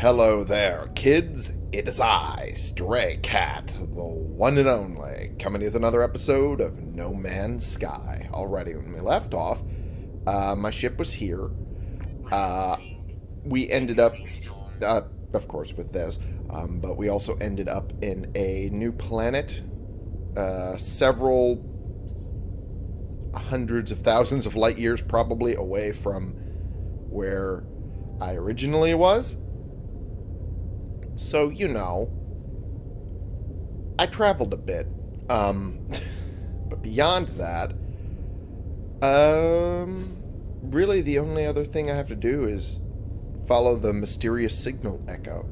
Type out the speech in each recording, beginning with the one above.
Hello there, kids. It is I, Stray Cat, the one and only, coming with another episode of No Man's Sky. Already, when we left off, uh, my ship was here. Uh, we ended up, uh, of course, with this, um, but we also ended up in a new planet, uh, several hundreds of thousands of light years probably away from where I originally was. So, you know, I traveled a bit. Um, but beyond that, um, really the only other thing I have to do is follow the mysterious signal echo.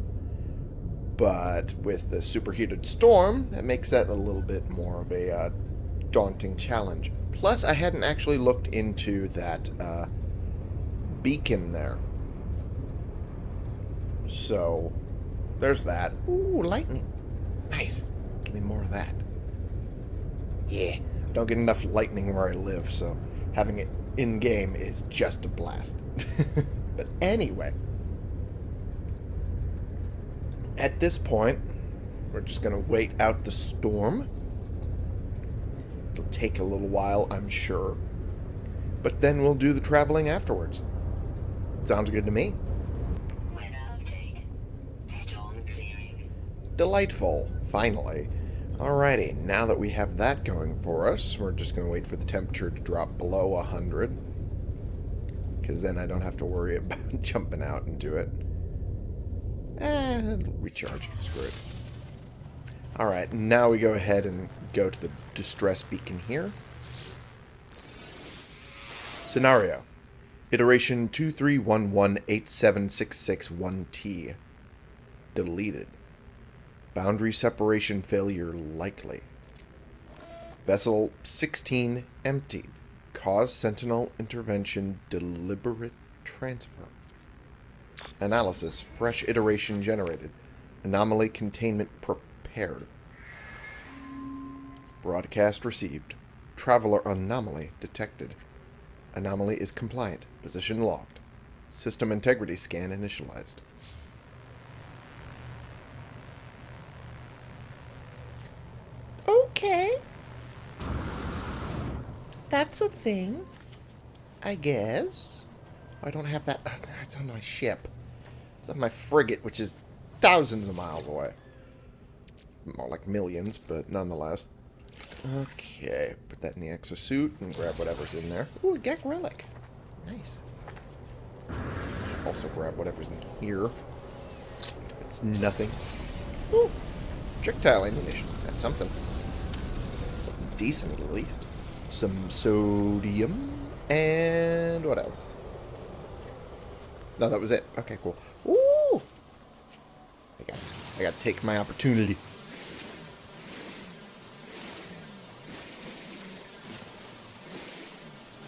But with the superheated storm, that makes that a little bit more of a uh, daunting challenge. Plus, I hadn't actually looked into that uh, beacon there. So, there's that. Ooh, lightning. Nice. Give me more of that. Yeah. I don't get enough lightning where I live, so having it in-game is just a blast. but anyway. At this point, we're just going to wait out the storm. It'll take a little while, I'm sure. But then we'll do the traveling afterwards. Sounds good to me. Delightful. Finally. Alrighty, now that we have that going for us, we're just going to wait for the temperature to drop below 100. Because then I don't have to worry about jumping out into it. And recharge. Screw it. Alright, now we go ahead and go to the distress beacon here. Scenario. Iteration 231187661T. Deleted. Boundary separation failure likely. Vessel 16 emptied. Cause sentinel intervention deliberate transfer. Analysis. Fresh iteration generated. Anomaly containment prepared. Broadcast received. Traveler anomaly detected. Anomaly is compliant. Position locked. System integrity scan initialized. Okay. That's a thing. I guess. Oh, I don't have that. It's on my ship. It's on my frigate, which is thousands of miles away. More like millions, but nonetheless. Okay, put that in the exosuit and grab whatever's in there. Ooh, a Gek relic. Nice. Also grab whatever's in here. It's nothing. Ooh, projectile ammunition. That's something. Decent, at least. Some sodium. And what else? No, that was it. Okay, cool. Ooh! I got, I got to take my opportunity.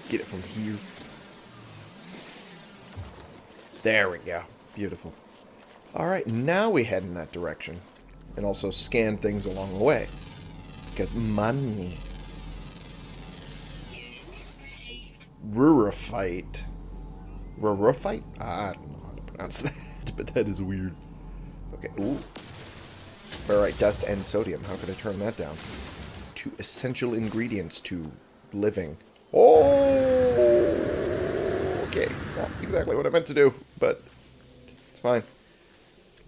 Get it from here. There we go. Beautiful. Alright, now we head in that direction. And also scan things along the way. Because money. Rurifite. Rurifite? I don't know how to pronounce that, but that is weird. Okay, ooh. Ferrite dust and sodium. How could I turn that down? Two essential ingredients to living. Oh! Okay, not exactly what I meant to do, but it's fine.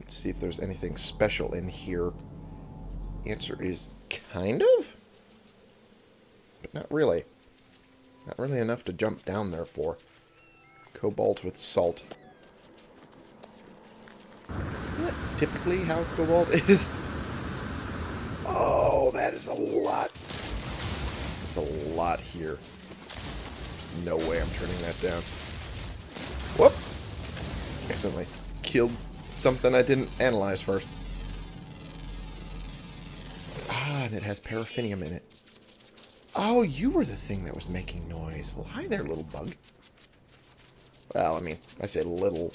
Let's see if there's anything special in here. Answer is kind of? But not really. Not really enough to jump down there for. Cobalt with salt. Isn't that typically how cobalt is? Oh, that is a lot. That's a lot here. There's no way I'm turning that down. Whoop! Accidentally killed something I didn't analyze first. Ah, and it has paraffinium in it. Oh, you were the thing that was making noise. Well, hi there, little bug. Well, I mean, I say little.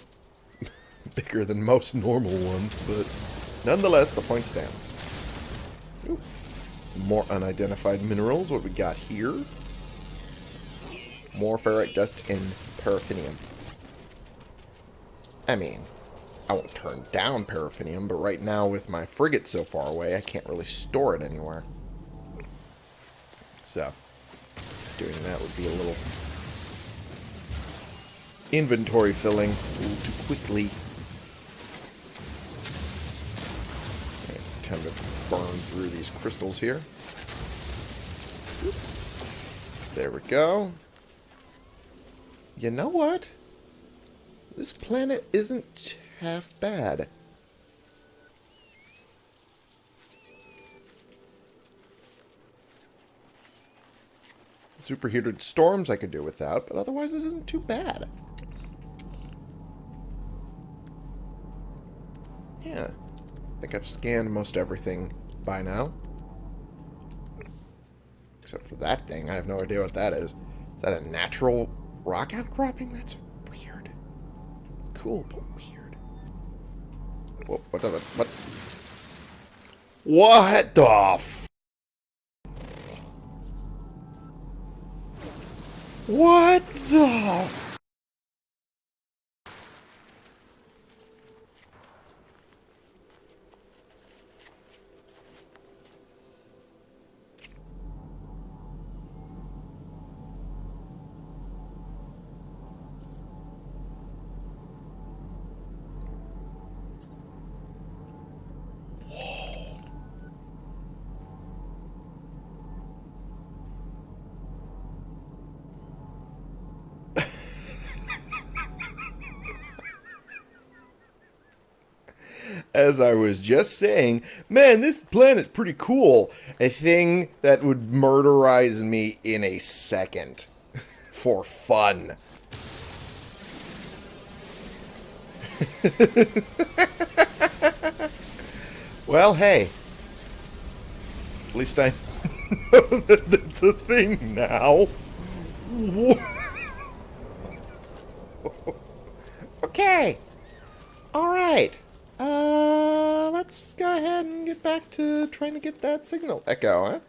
Bigger than most normal ones, but nonetheless, the point stands. Ooh. Some more unidentified minerals. What we got here? More ferrite dust and paraffinium. I mean, I won't turn down paraffinium, but right now with my frigate so far away, I can't really store it anywhere. So, doing that would be a little inventory filling a little too quickly. Time to burn through these crystals here. There we go. You know what? This planet isn't half bad. Superheated storms I could do without, but otherwise it isn't too bad. Yeah. I think I've scanned most everything by now. Except for that thing. I have no idea what that is. Is that a natural rock outcropping? That's weird. It's cool, but weird. What? The, what? What the? F what the? As I was just saying, man, this planet's pretty cool. A thing that would murderize me in a second. For fun. well, hey. At least I know that it's a thing now. okay. All right. Uh, let's go ahead and get back to trying to get that signal echo, huh?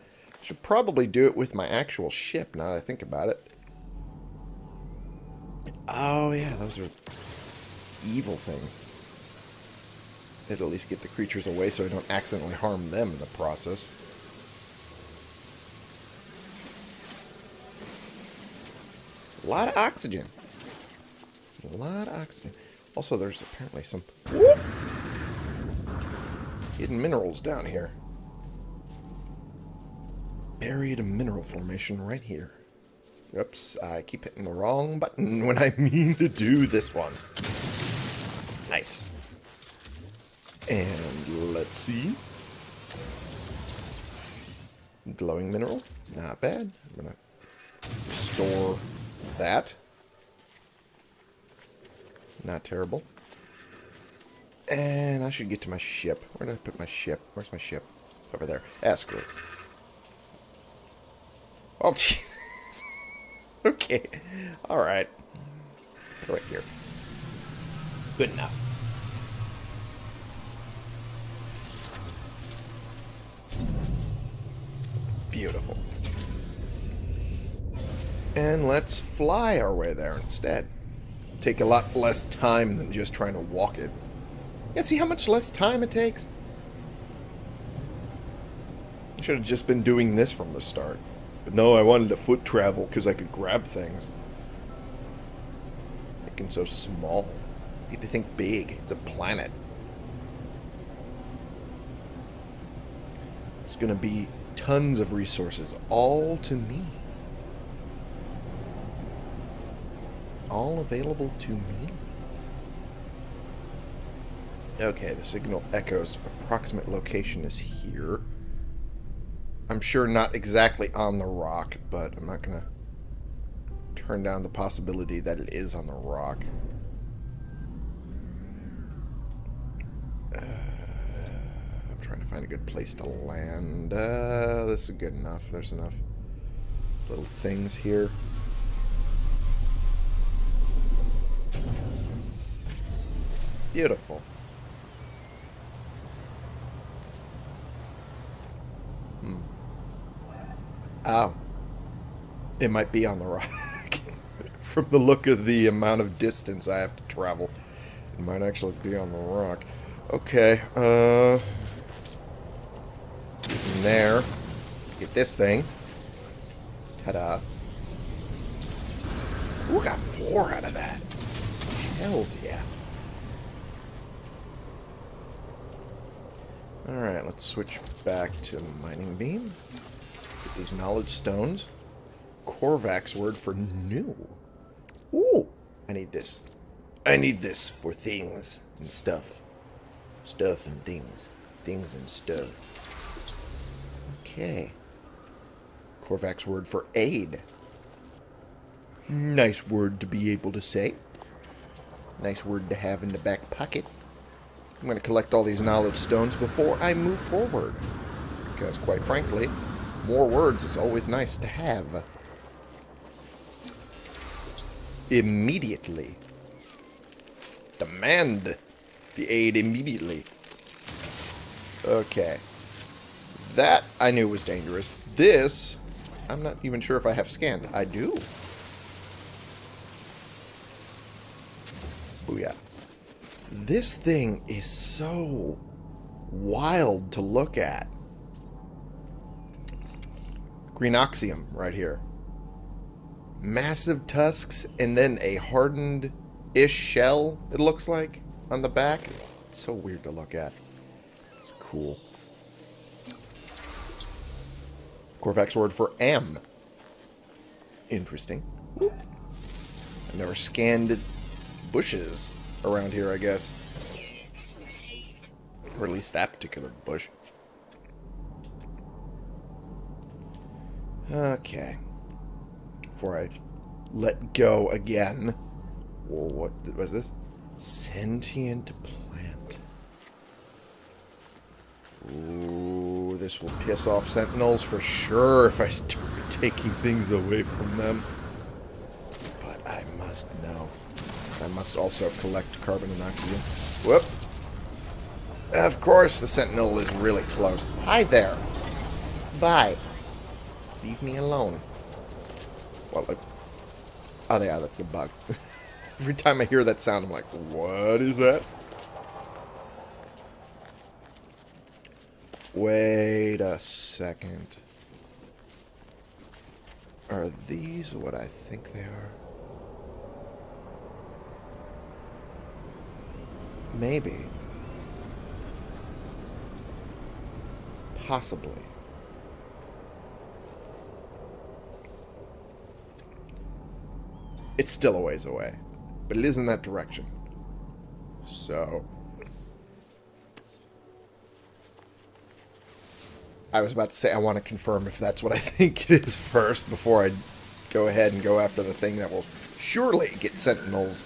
Should probably do it with my actual ship now that I think about it. Oh, yeah, those are evil things. It'll at least get the creatures away so I don't accidentally harm them in the process. A lot of oxygen. A lot of oxygen. Also, there's apparently some whoop, hidden minerals down here. Buried a mineral formation right here. Oops, I keep hitting the wrong button when I mean to do this one. Nice. And let's see. Glowing mineral. Not bad. I'm going to restore that. Not terrible. And I should get to my ship. Where did I put my ship? Where's my ship? It's over there. Ah, Ask her. Oh, jeez. okay. Alright. Right here. Good enough. Beautiful. And let's fly our way there instead take a lot less time than just trying to walk it. Yeah, see how much less time it takes? I should have just been doing this from the start. But no, I wanted to foot travel because I could grab things. Thinking so small. You need to think big. It's a planet. There's going to be tons of resources, all to me. all available to me. Okay, the signal echoes. Approximate location is here. I'm sure not exactly on the rock, but I'm not going to turn down the possibility that it is on the rock. Uh, I'm trying to find a good place to land. Uh, this is good enough. There's enough little things here. Beautiful. Oh. It might be on the rock. From the look of the amount of distance I have to travel. It might actually be on the rock. Okay, uh... Let's get in there. Get this thing. Ta-da. Ooh, got four out of that. Hells yeah. Alright, let's switch back to Mining Beam. These Knowledge Stones. Korvax word for new. Ooh! I need this. I need this for things and stuff. Stuff and things. Things and stuff. Okay. Korvax word for aid. Nice word to be able to say. Nice word to have in the back pocket. I'm going to collect all these knowledge stones before I move forward. Because, quite frankly, more words is always nice to have. Immediately. Demand the aid immediately. Okay. That I knew was dangerous. This, I'm not even sure if I have scanned. I do. Oh, Booyah. This thing is so wild to look at. Greenoxium right here. Massive tusks and then a hardened-ish shell, it looks like, on the back. It's so weird to look at. It's cool. Korvax word for M. Interesting. I've never scanned bushes around here, I guess. Or at least that particular bush. Okay. Before I let go again. Whoa, what was this? Sentient plant. Ooh, this will piss off sentinels for sure if I start taking things away from them. But I must know. I must also collect carbon and oxygen. Whoop. Of course, the sentinel is really close. Hi there. Bye. Leave me alone. Well, like, oh yeah, that's a bug. Every time I hear that sound, I'm like, what is that? Wait a second. Are these what I think they are? Maybe. Possibly. It's still a ways away. But it is in that direction. So... I was about to say I want to confirm if that's what I think it is first before I go ahead and go after the thing that will surely get sentinels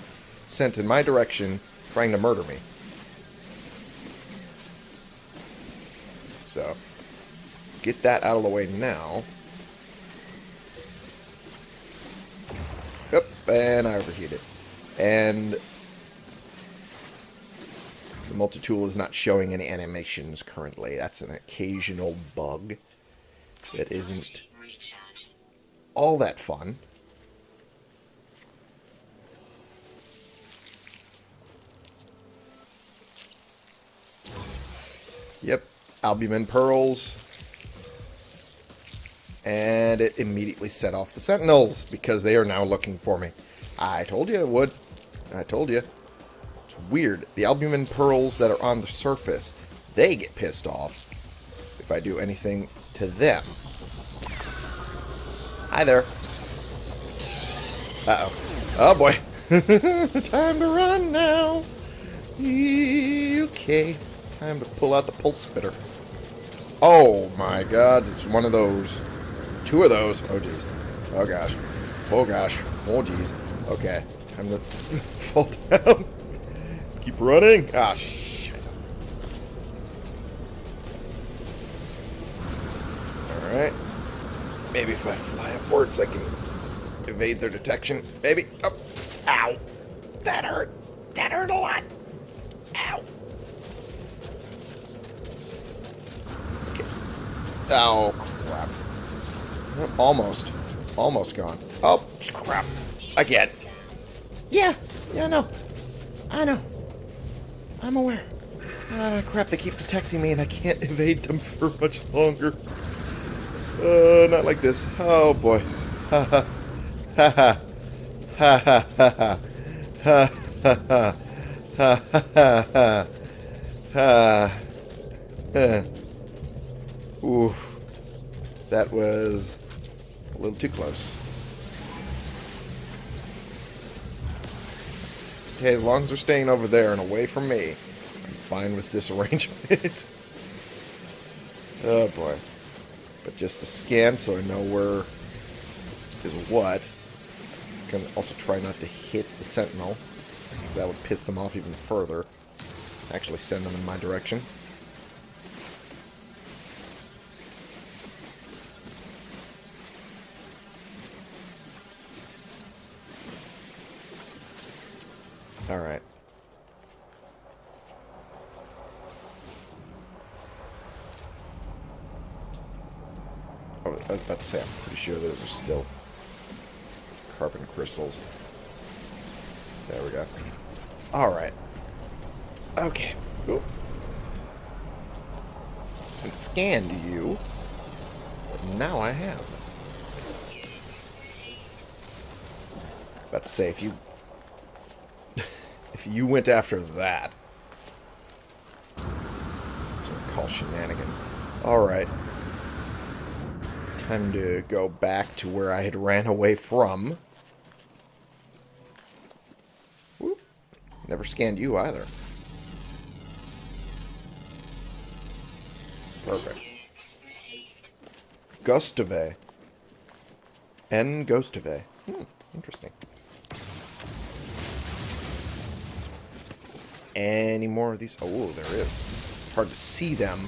sent in my direction trying to murder me. So, get that out of the way now. And I overheated. And the multi-tool is not showing any animations currently. That's an occasional bug that isn't all that fun. Yep, albumin pearls. And it immediately set off the sentinels because they are now looking for me. I told you it would. I told you. It's weird. The albumin pearls that are on the surface, they get pissed off if I do anything to them. Hi there. Uh-oh. Oh, boy. Time to run now. Okay. Time to pull out the pulse spitter. Oh my god, it's one of those. Two of those. Oh jeez. Oh gosh. Oh gosh. Oh jeez. Okay. Time to fall down. Keep running. Ah. Alright. Maybe if I fly upwards, I can evade their detection. Maybe. Oh. Ow. That hurt. That hurt a lot. Ow. Oh, crap. Almost. Almost gone. Oh, crap. Again. Yeah. Yeah, know. I know. I'm aware. Ah, crap, they keep protecting me and I can't evade them for much longer. Uh, not like this. Oh, boy. Ha ha. Ha ha. Ha ha ha ha. Ha ha ha. Ha ha ha. Ha. Ooh. That was little too close. Okay, as long as they're staying over there and away from me, I'm fine with this arrangement. oh boy. But just to scan so I know where is what. To also try not to hit the sentinel. That would piss them off even further. Actually send them in my direction. Alright. Oh, I was about to say, I'm pretty sure those are still carbon crystals. There we go. Alright. Okay. Oop. And scanned you. Now I have. About to say, if you if you went after that. Call shenanigans. Alright. Time to go back to where I had ran away from. Whoop. Never scanned you either. Perfect. Gustave. N. Gustave. Hmm, interesting. Any more of these? Oh, there is. Hard to see them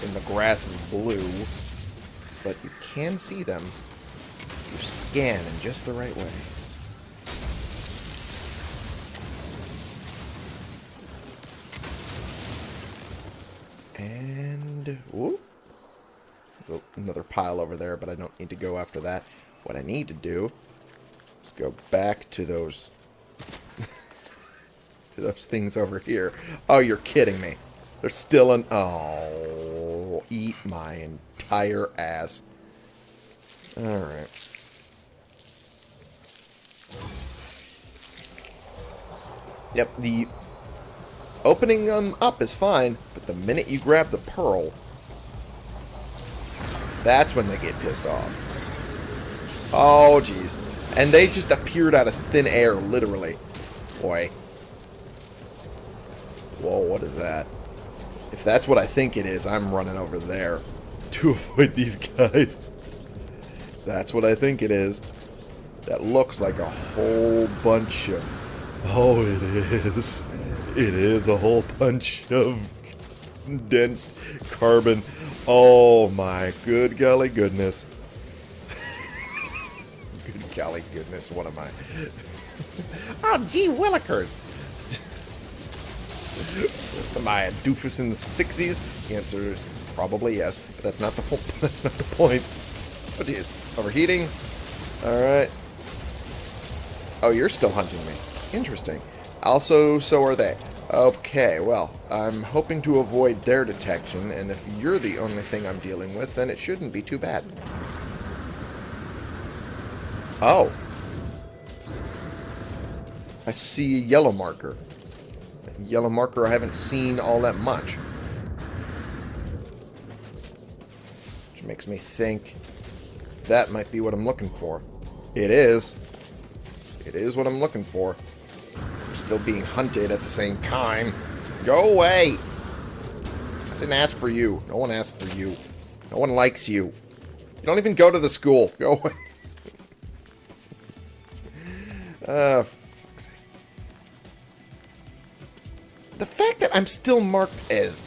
when the grass is blue, but you can see them. You scan in just the right way. And, whoop. There's another pile over there, but I don't need to go after that. What I need to do is go back to those those things over here. Oh, you're kidding me. They're still in... Oh, eat my entire ass. Alright. Yep, the opening them up is fine, but the minute you grab the pearl, that's when they get pissed off. Oh, jeez. And they just appeared out of thin air, literally. Boy. Whoa, what is that? If that's what I think it is, I'm running over there to avoid these guys. That's what I think it is. That looks like a whole bunch of... Oh, it is. It is a whole bunch of dense carbon. Oh my good golly goodness. good golly goodness, what am I? oh, gee willikers. Am I a doofus in the 60s? The answer is probably yes, but that's not the that's not the point. Oh geez, overheating. All right. Oh, you're still hunting me. Interesting. Also, so are they. Okay, well, I'm hoping to avoid their detection, and if you're the only thing I'm dealing with, then it shouldn't be too bad. Oh. I see a yellow marker yellow marker I haven't seen all that much. Which makes me think that might be what I'm looking for. It is. It is what I'm looking for. I'm still being hunted at the same time. Go away! I didn't ask for you. No one asked for you. No one likes you. You don't even go to the school. Go away. uh, the fact that I'm still marked as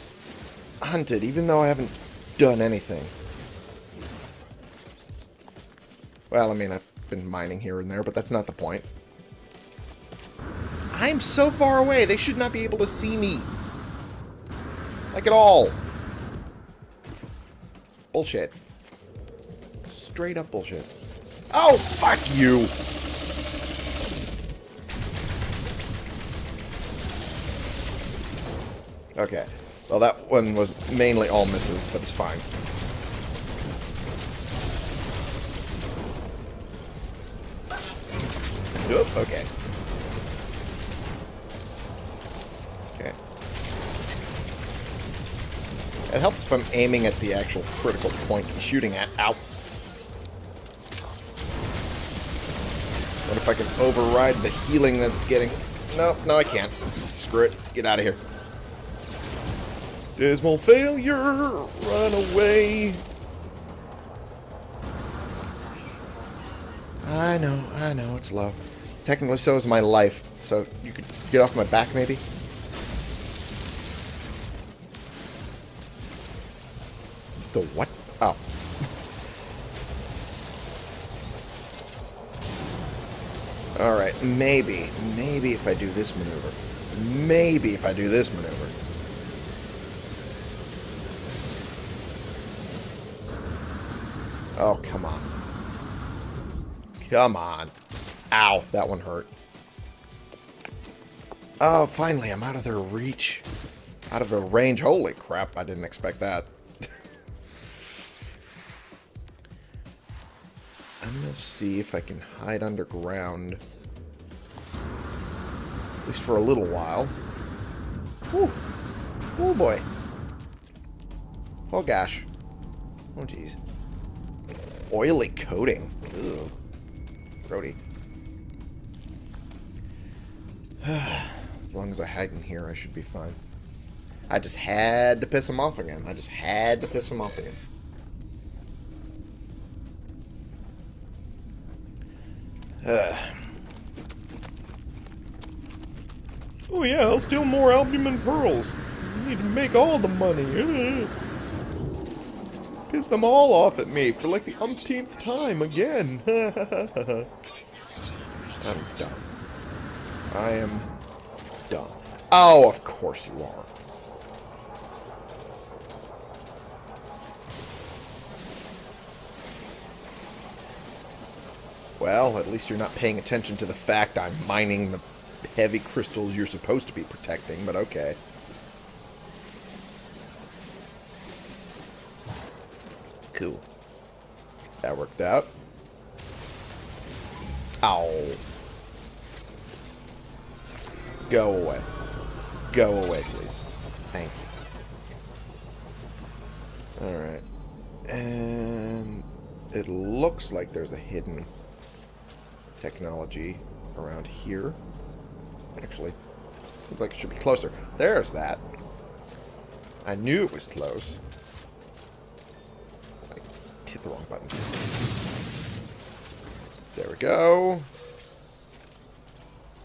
hunted, even though I haven't done anything. Well, I mean, I've been mining here and there, but that's not the point. I'm so far away, they should not be able to see me. Like at all. Bullshit. Straight up bullshit. Oh, fuck you! Okay. Well, that one was mainly all misses, but it's fine. Oop, okay. Okay. It helps if I'm aiming at the actual critical point I'm shooting at. Ow. What if I can override the healing that's getting... No, no I can't. Screw it. Get out of here. Dismal failure! Run away! I know, I know, it's low. Technically so is my life, so you could get off my back maybe? The what? Oh. Alright, maybe, maybe if I do this maneuver. Maybe if I do this maneuver. Oh, come on. Come on. Ow, that one hurt. Oh, finally, I'm out of their reach. Out of their range. Holy crap, I didn't expect that. I'm going to see if I can hide underground. At least for a little while. Whew. Oh, boy. Oh, gosh. Oh, jeez. Oily coating. Ugh. As long as I hide in here, I should be fine. I just had to piss him off again. I just had to piss him off again. Uh. Oh yeah, I'll steal more albumin pearls. I need to make all the money. Piss them all off at me for like the umpteenth time again. I'm done. I am done. Oh, of course you are. Well, at least you're not paying attention to the fact I'm mining the heavy crystals you're supposed to be protecting, but okay. That worked out. Ow. Go away. Go away, please. Thank you. Alright. And it looks like there's a hidden technology around here. Actually, seems like it should be closer. There's that. I knew it was close. Hit the wrong button. There we go.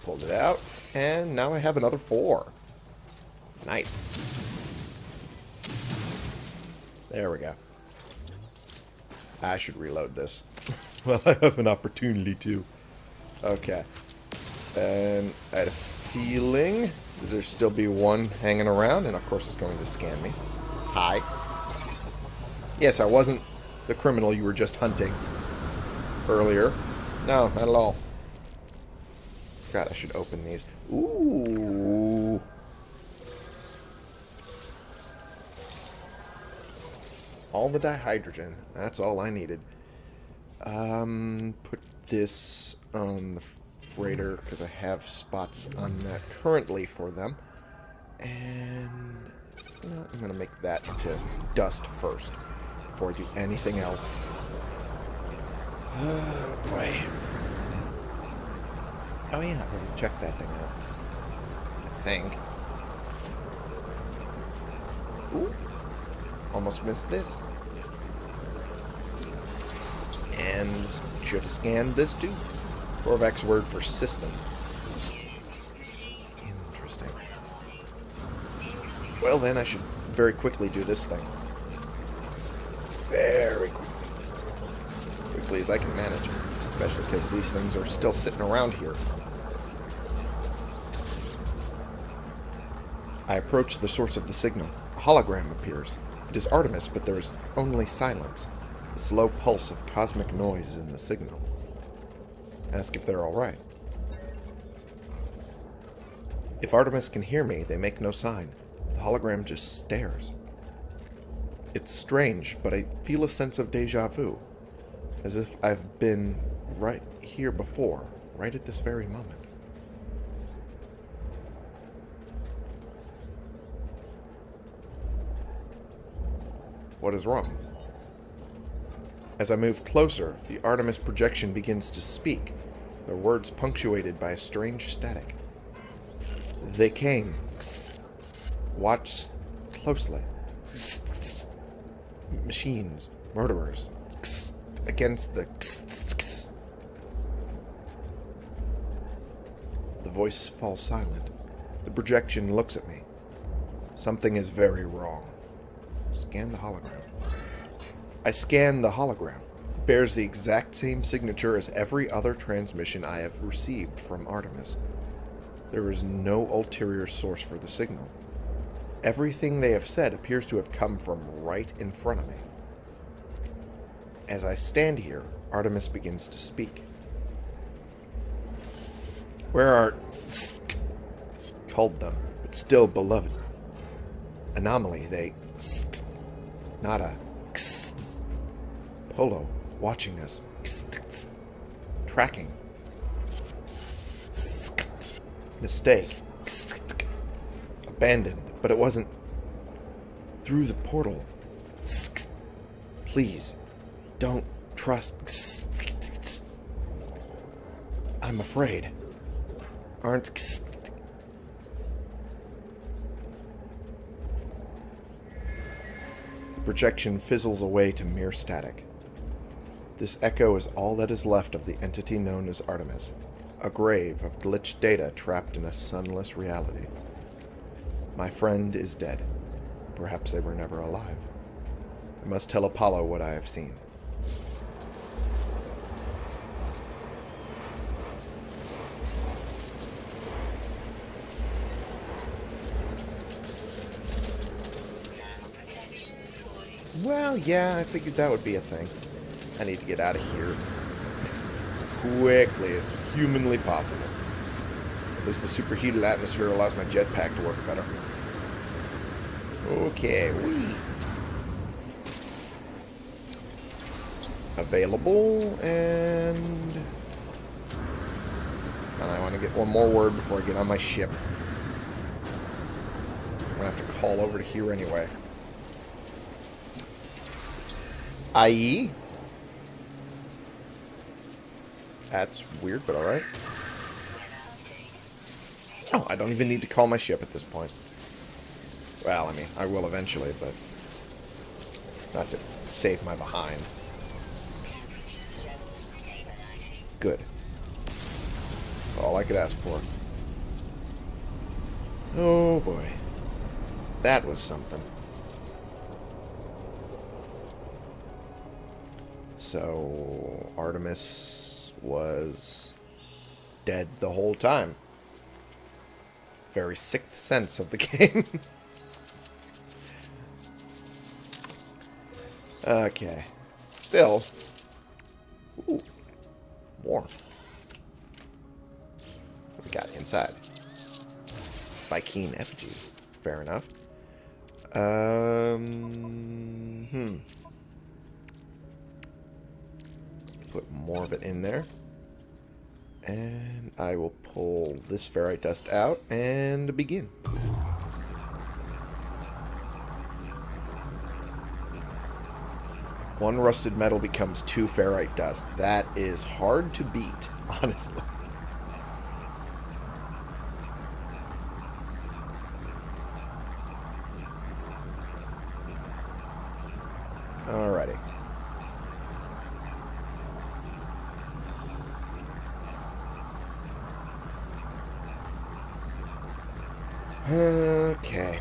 Pulled it out. And now I have another four. Nice. There we go. I should reload this. well, I have an opportunity to. Okay. And I had a feeling that there'd still be one hanging around, and of course it's going to scan me. Hi. Yes, I wasn't the criminal you were just hunting earlier. No, not at all. God, I should open these. Ooh. All the dihydrogen. That's all I needed. Um, put this on the freighter because I have spots on that currently for them. And know, I'm going to make that to dust first before I do anything else. Oh, boy. Oh yeah, I already checked that thing out. I think. Ooh. Almost missed this. And should have scanned this too. Korvax word for system. Interesting. Well then, I should very quickly do this thing. Very quickly. As I can manage. Especially because these things are still sitting around here. I approach the source of the signal. A hologram appears. It is Artemis, but there is only silence. A slow pulse of cosmic noise in the signal. Ask if they're alright. If Artemis can hear me, they make no sign. The hologram just stares. It's strange, but I feel a sense of deja vu. As if I've been right here before, right at this very moment. What is wrong? As I move closer, the Artemis projection begins to speak, their words punctuated by a strange static. They came. Watch closely. Machines. Murderers. Against the... The voice falls silent. The projection looks at me. Something is very wrong. Scan the hologram. I scan the hologram. It bears the exact same signature as every other transmission I have received from Artemis. There is no ulterior source for the signal. Everything they have said appears to have come from right in front of me. As I stand here, Artemis begins to speak. Where are... called them, but still beloved. Anomaly, they... Not a... Polo, watching us. Tracking. Mistake. Abandoned, but it wasn't through the portal. Please, don't trust. I'm afraid. Aren't. The projection fizzles away to mere static. This echo is all that is left of the entity known as Artemis, a grave of glitched data trapped in a sunless reality. My friend is dead. Perhaps they were never alive. I must tell Apollo what I have seen. Well, yeah, I figured that would be a thing. I need to get out of here as quickly as humanly possible. At least the superheated atmosphere allows my jetpack to work better. Okay, available and and I want to get one more word before I get on my ship. I'm gonna have to call over to here anyway. IE? That's weird, but alright. Oh, I don't even need to call my ship at this point. Well, I mean, I will eventually, but not to save my behind. Good. That's all I could ask for. Oh boy. That was something. So, Artemis was dead the whole time. Very sixth sense of the game. Okay. Still. Ooh. More. We got inside? Vy'keen effigy. Fair enough. Um, hmm. Put more of it in there. And I will pull this ferrite dust out and begin. One rusted metal becomes two ferrite dust. That is hard to beat, honestly. Alrighty. Okay.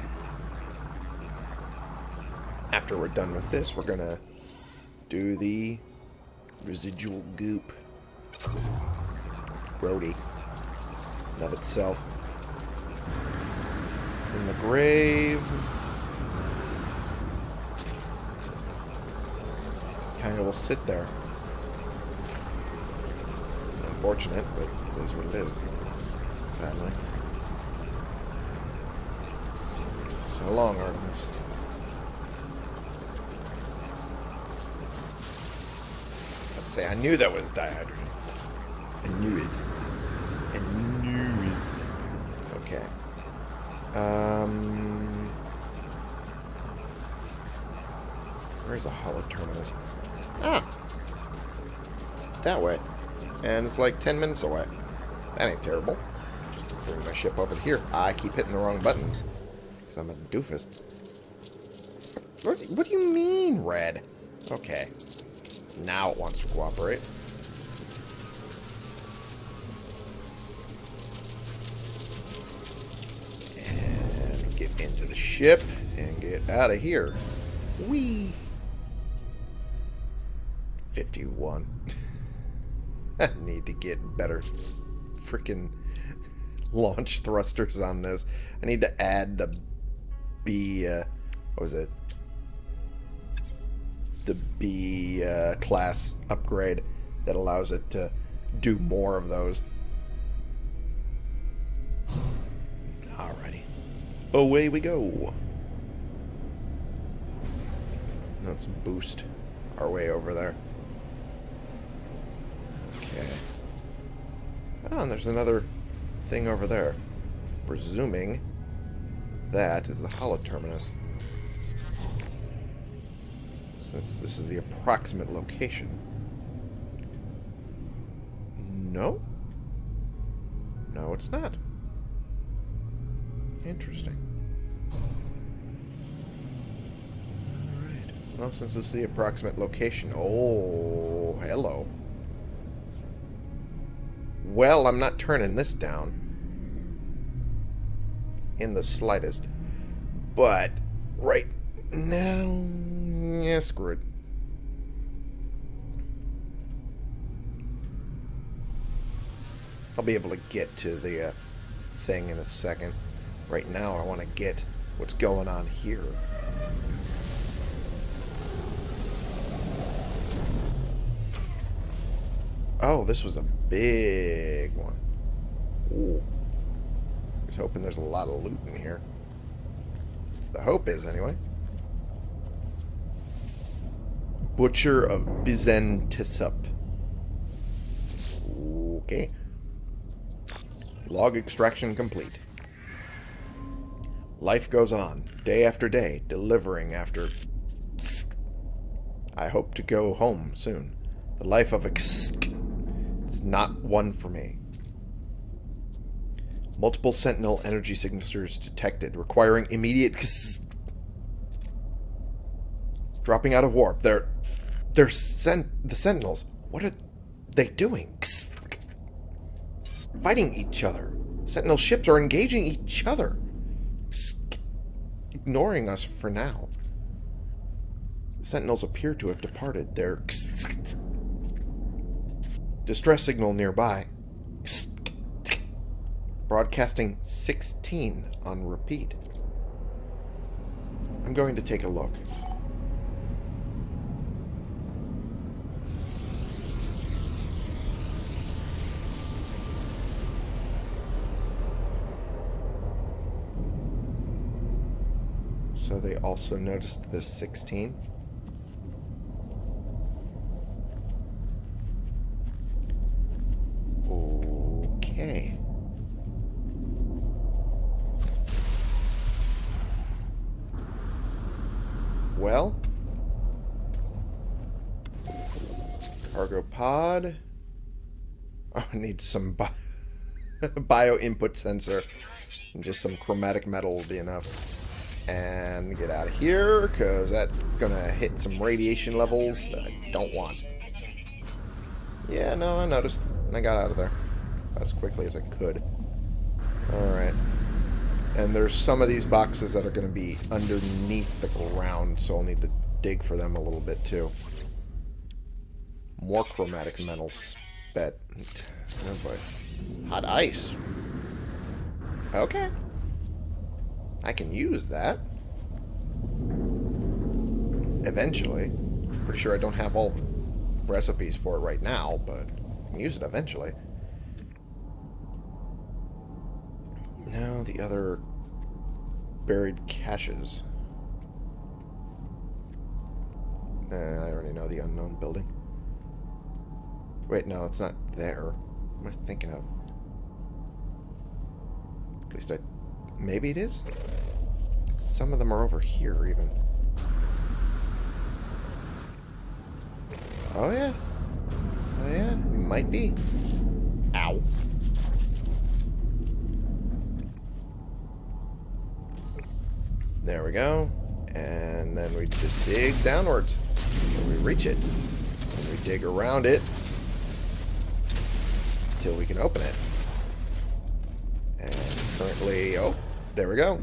After we're done with this, we're gonna do the residual goop. Grody. Of itself. In the grave. Kind of will sit there. It's unfortunate, but it is what it is. Sadly. So long, Artemis. Let's say I knew that was dihydrogen. I knew it. I knew it. Okay. Um, where's the hollow terminus? Ah! That way. And it's like 10 minutes away. That ain't terrible. Just bring my ship over here. I keep hitting the wrong buttons. Because I'm a doofus. What, what do you mean, red? Okay. Now it wants to cooperate. And get into the ship and get out of here. Whee! 51. I need to get better freaking launch thrusters on this. I need to add the B, uh, what was it? The B uh, class upgrade that allows it to do more of those. Alrighty. Away we go. Let's boost our way over there. Okay. Oh, and there's another thing over there. Presuming that is the hollow terminus. Since this is the approximate location. No? No, it's not. Interesting. Alright. Well, since this is the approximate location... Oh, hello. Well, I'm not turning this down. In the slightest. But, right now... Yeah, screw it. I'll be able to get to the uh, thing in a second. Right now, I want to get what's going on here. Oh, this was a big one. Ooh. Just hoping there's a lot of loot in here. The hope is, anyway. Butcher of Bizentisup. Okay. Log extraction complete. Life goes on, day after day, delivering after... I hope to go home soon. The life of a... It's not one for me. Multiple Sentinel energy signatures detected, requiring immediate... Dropping out of warp. They're... They're sent... The Sentinels. What are they doing? Fighting each other. Sentinel ships are engaging each other. Ignoring us for now. The Sentinels appear to have departed. Their distress signal nearby. Broadcasting 16 on repeat. I'm going to take a look. So they also noticed the 16. Okay. Well. Cargo pod. Oh, I need some bi bio input sensor. And just some chromatic metal will be enough. And get out of here, because that's to hit some radiation levels that I don't want. Yeah, no, I noticed. And I got out of there about as quickly as I could. Alright. And there's some of these boxes that are going to be underneath the ground, so I'll need to dig for them a little bit too. More chromatic metal spet. Oh boy. Hot ice. Okay. I can use that. Eventually. Pretty sure I don't have all the recipes for it right now, but I can use it eventually. Now the other buried caches. I already know the unknown building. Wait, no, it's not there. What am I thinking of? At least I... Maybe it is? Some of them are over here, even. Oh, yeah. Oh, yeah. It might be. Ow. There we go. And then we just dig downwards. And we reach it. And we dig around it until we can open it. And currently, oh, there we go.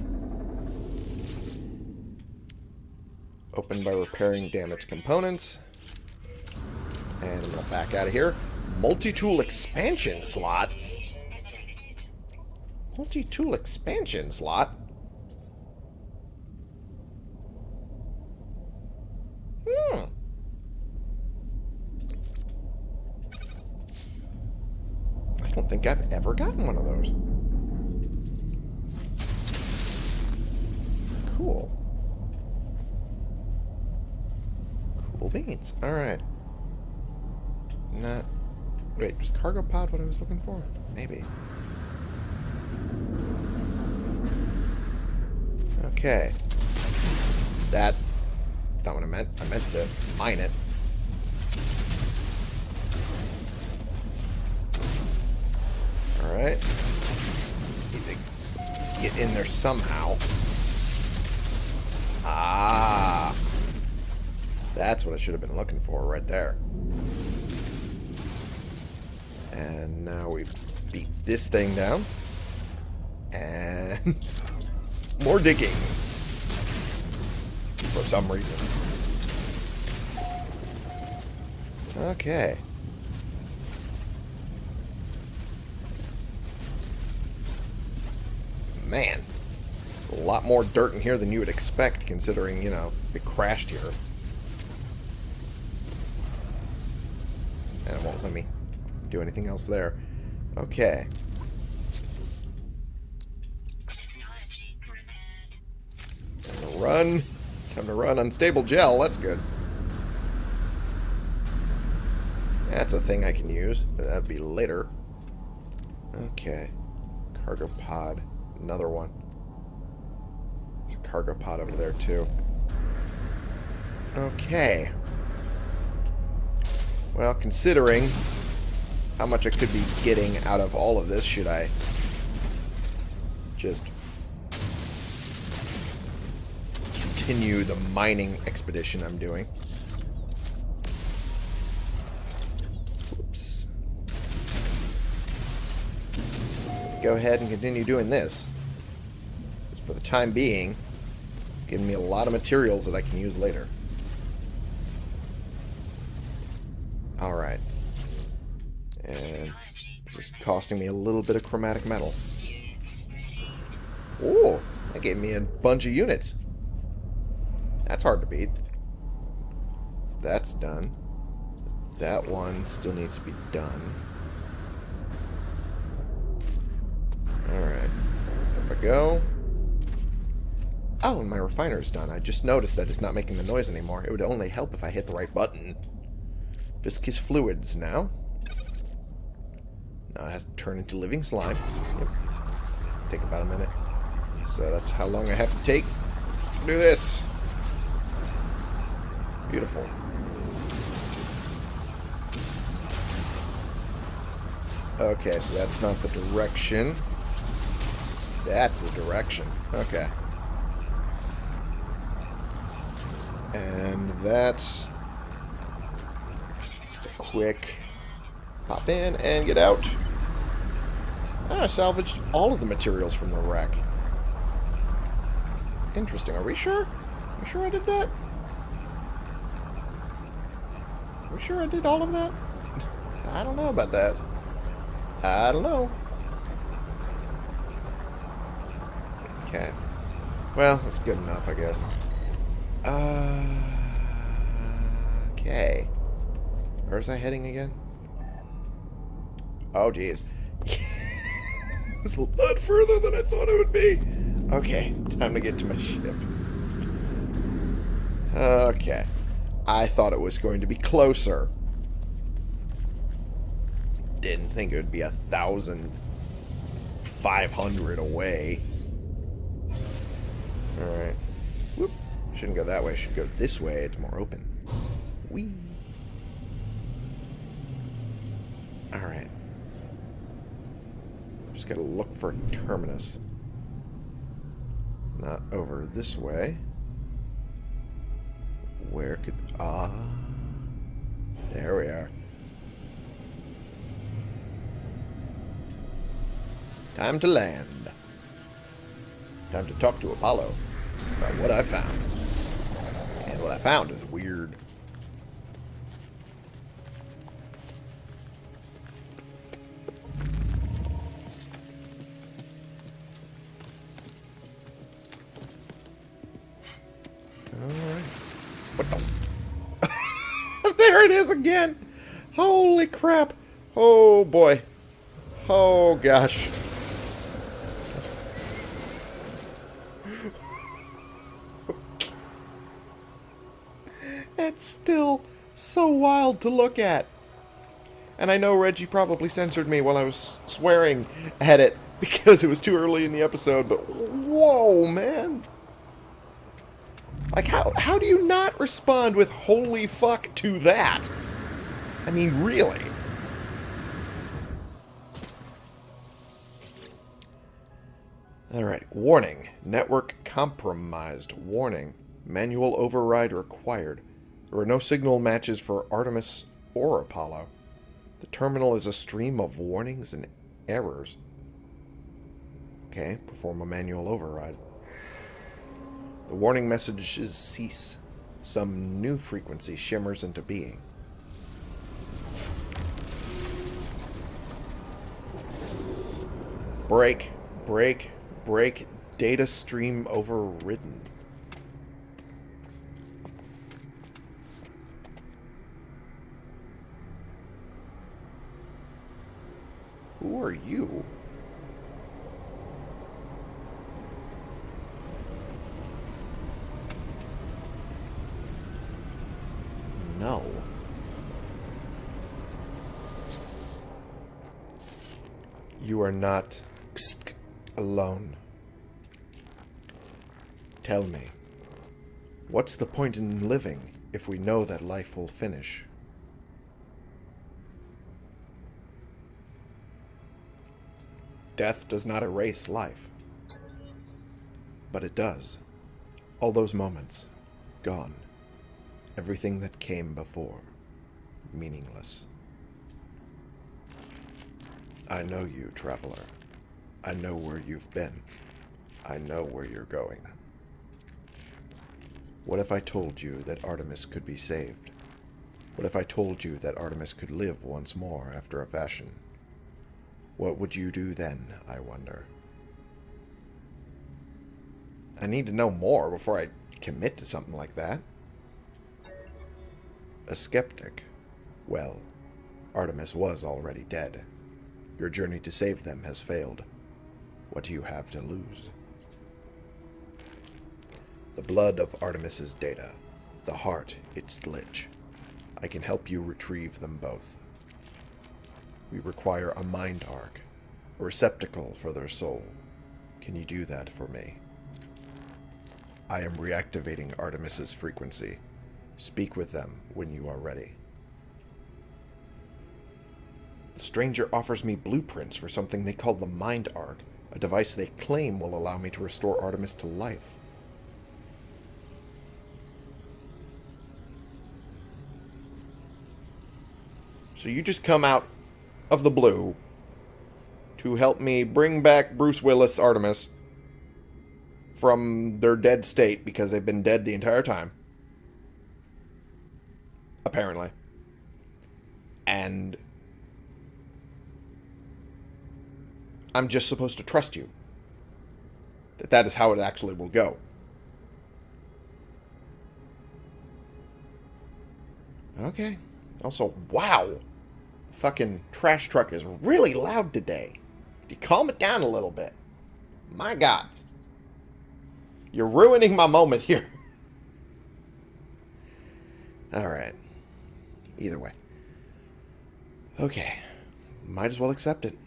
Open by repairing damaged components. And I'm going to back out of here. Multi-tool expansion slot. Multi-tool expansion slot? Hmm. I don't think I've ever gotten one of those. Cool. Cool beans. Alright. Not... Wait, was cargo pod what I was looking for? Maybe. Okay. That... Not what I meant. I meant to mine it. Alright. Need to get in there somehow. Ah. That's what I should have been looking for right there. And now we beat this thing down. And more digging. For some reason. Okay. Man. There's a lot more dirt in here than you would expect, considering, you know, it crashed here. Do anything else there. Okay. Time to run. Time to run unstable gel. That's good. That's a thing I can use, but that'd be later. Okay. Cargo pod. Another one. There's a cargo pod over there, too. Okay. Well, considering how much I could be getting out of all of this, should I just continue the mining expedition I'm doing? Oops. Go ahead and continue doing this. For the time being, it's giving me a lot of materials that I can use later. Alright. Costing me a little bit of chromatic metal. Oh, that gave me a bunch of units. That's hard to beat. So that's done. That one still needs to be done. Alright. There we go. Oh, and my refiner's done. I just noticed that it's not making the noise anymore. It would only help if I hit the right button. Viscous fluids now. Now it has to turn into living slime. Yep. Take about a minute. So that's how long I have to take. Do this. Beautiful. Okay, so that's not the direction. That's the direction. Okay. And that's just a quick pop in and get out. Ah, I salvaged all of the materials from the wreck. Interesting. Are we sure? Are we sure I did that? Are we sure I did all of that? I don't know about that. I don't know. Okay. Well, that's good enough, I guess. Uh, okay. Where's I heading again? Oh, jeez. Was a lot further than I thought it would be. Okay, time to get to my ship. Okay. I thought it was going to be closer. Didn't think it would be a thousand five hundred away. Alright. Whoop. Shouldn't go that way. Should go this way. It's more open. Whee. Alright. Just gotta look for a terminus. It's not over this way. Where could... Ah. There we are. Time to land. Time to talk to Apollo about what I found. And what I found is weird. Alright. What the? there it is again! Holy crap! Oh boy. Oh gosh. It's still so wild to look at. And I know Reggie probably censored me while I was swearing at it because it was too early in the episode, but whoa, man. Like, how, how do you not respond with holy fuck to that? I mean, really? Alright, warning. Network compromised. Warning. Manual override required. There are no signal matches for Artemis or Apollo. The terminal is a stream of warnings and errors. Okay, perform a manual override. The warning messages cease. Some new frequency shimmers into being. Break, break, break, data stream overridden. Who are you? No. You are not alone. Tell me, what's the point in living if we know that life will finish? Death does not erase life. But it does. All those moments, gone. Everything that came before, meaningless. I know you, traveler. I know where you've been. I know where you're going. What if I told you that Artemis could be saved? What if I told you that Artemis could live once more after a fashion? What would you do then, I wonder? I need to know more before I commit to something like that. A skeptic. Well, Artemis was already dead. Your journey to save them has failed. What do you have to lose? The blood of Artemis's data. The heart, its glitch. I can help you retrieve them both. We require a mind arc, a receptacle for their soul. Can you do that for me? I am reactivating Artemis's frequency. Speak with them when you are ready. The stranger offers me blueprints for something they call the Mind Arc, a device they claim will allow me to restore Artemis to life. So you just come out of the blue to help me bring back Bruce Willis Artemis from their dead state because they've been dead the entire time. Apparently. And I'm just supposed to trust you. That that is how it actually will go. Okay. Also, wow fucking trash truck is really loud today. You calm it down a little bit? My God. You're ruining my moment here. Alright. Either way. Okay. Might as well accept it.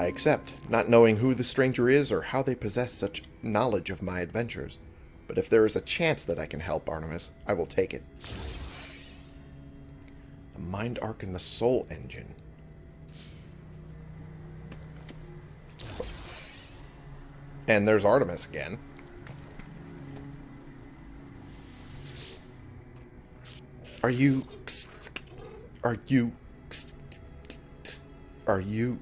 I accept, not knowing who the stranger is or how they possess such knowledge of my adventures. But if there is a chance that I can help Artemis, I will take it. The Mind Arc and the Soul Engine. And there's Artemis again. Are you... Are you... Are you...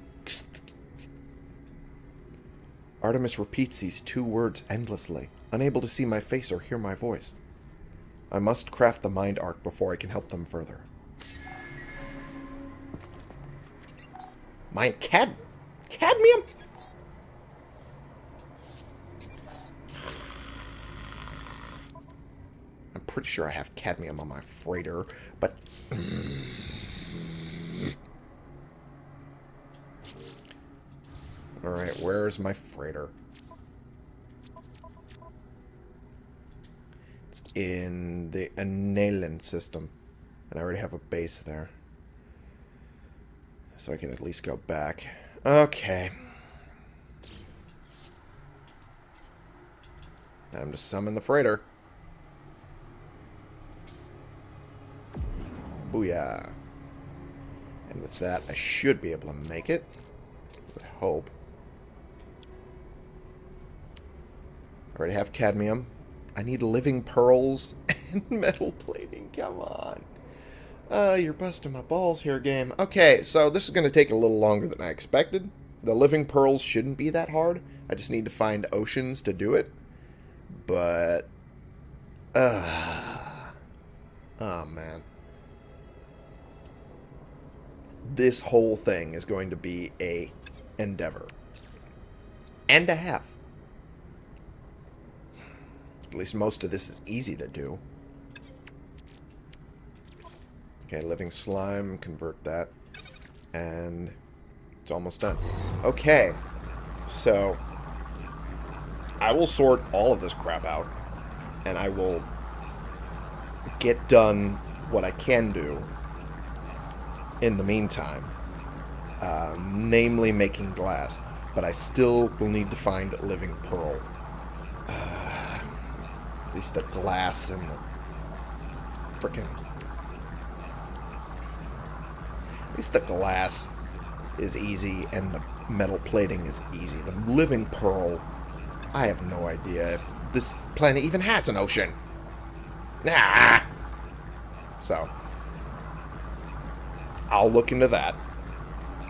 Artemis repeats these two words endlessly, unable to see my face or hear my voice. I must craft the mind arc before I can help them further. Mind cad... Cadmium? I'm pretty sure I have cadmium on my freighter, but... Alright, where's my freighter? It's in the Analen system. And I already have a base there. So I can at least go back. Okay. Time to summon the freighter. Booyah. And with that, I should be able to make it. I hope. I already have cadmium. I need living pearls and metal plating. Come on. Uh, you're busting my balls here, game. Okay, so this is going to take a little longer than I expected. The living pearls shouldn't be that hard. I just need to find oceans to do it. But... Uh, oh, man. This whole thing is going to be a endeavor. And a half. At least most of this is easy to do. Okay, living slime, convert that. And it's almost done. Okay, so I will sort all of this crap out. And I will get done what I can do in the meantime. Uh, namely making glass. But I still will need to find living pearl. Uh, at least the glass and the freaking At least the glass is easy and the metal plating is easy. The living pearl, I have no idea if this planet even has an ocean. Ah! So, I'll look into that.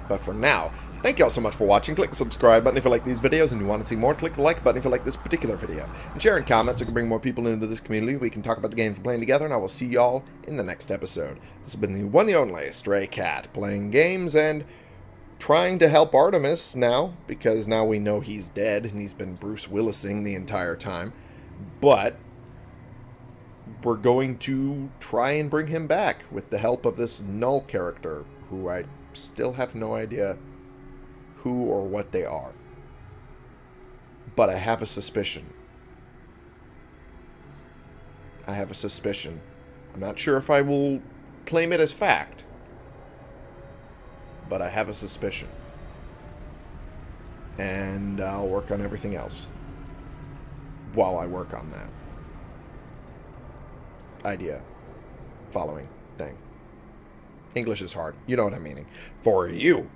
But for now, thank you all so much for watching. Click the subscribe button if you like these videos and you want to see more. Click the like button if you like this particular video. And share in comments so we can bring more people into this community. We can talk about the games we're playing together, and I will see y'all in the next episode. This has been the one and only Stray Cat, playing games and trying to help Artemis now, because now we know he's dead, and he's been Bruce Willising the entire time. But we're going to try and bring him back with the help of this Null character, who I still have no idea who or what they are. But I have a suspicion. I have a suspicion. I'm not sure if I will claim it as fact. But I have a suspicion. And I'll work on everything else. While I work on that. Idea. Following thing. English is hard. You know what I'm meaning. For you.